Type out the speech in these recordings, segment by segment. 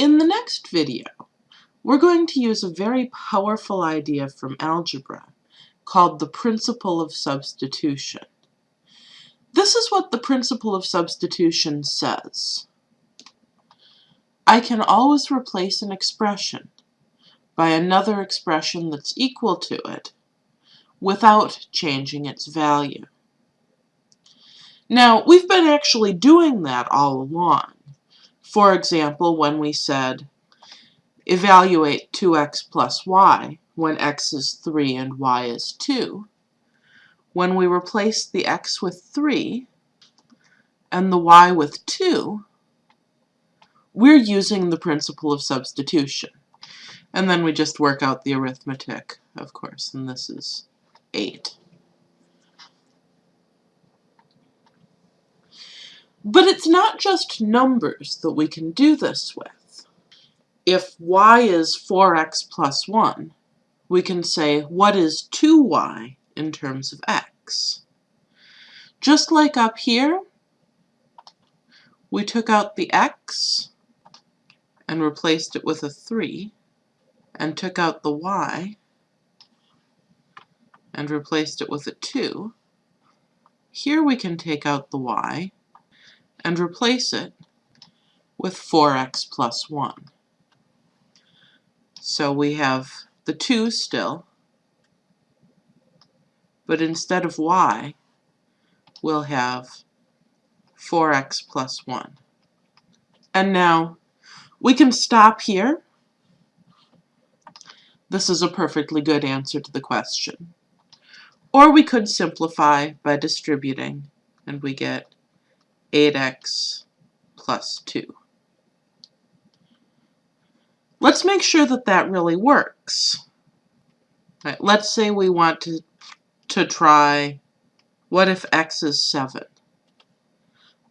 In the next video, we're going to use a very powerful idea from algebra called the principle of substitution. This is what the principle of substitution says. I can always replace an expression by another expression that's equal to it without changing its value. Now, we've been actually doing that all along. For example, when we said evaluate 2x plus y when x is 3 and y is 2, when we replace the x with 3 and the y with 2, we're using the principle of substitution. And then we just work out the arithmetic, of course, and this is 8. But it's not just numbers that we can do this with. If y is 4x plus 1, we can say, what is 2y in terms of x? Just like up here, we took out the x and replaced it with a 3, and took out the y and replaced it with a 2. Here we can take out the y and replace it with 4x plus 1. So we have the 2 still, but instead of y, we'll have 4x plus 1. And now we can stop here. This is a perfectly good answer to the question. Or we could simplify by distributing, and we get 8x plus 2. Let's make sure that that really works. Let's say we want to, to try, what if x is 7?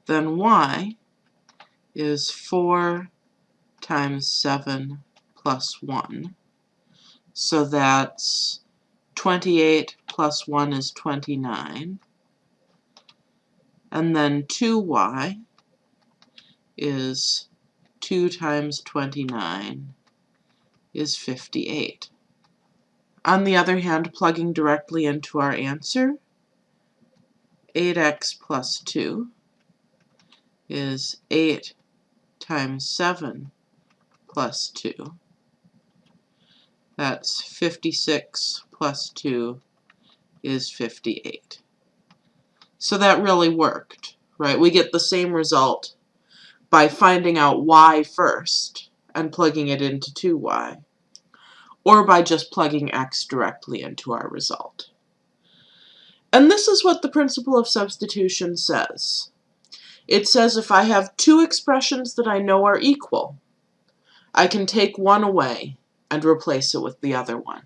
Then y is 4 times 7 plus 1. So that's 28 plus 1 is 29. And then 2y is 2 times 29 is 58. On the other hand, plugging directly into our answer, 8x plus 2 is 8 times 7 plus 2. That's 56 plus 2 is 58. So that really worked, right? We get the same result by finding out y first and plugging it into 2y, or by just plugging x directly into our result. And this is what the principle of substitution says. It says if I have two expressions that I know are equal, I can take one away and replace it with the other one.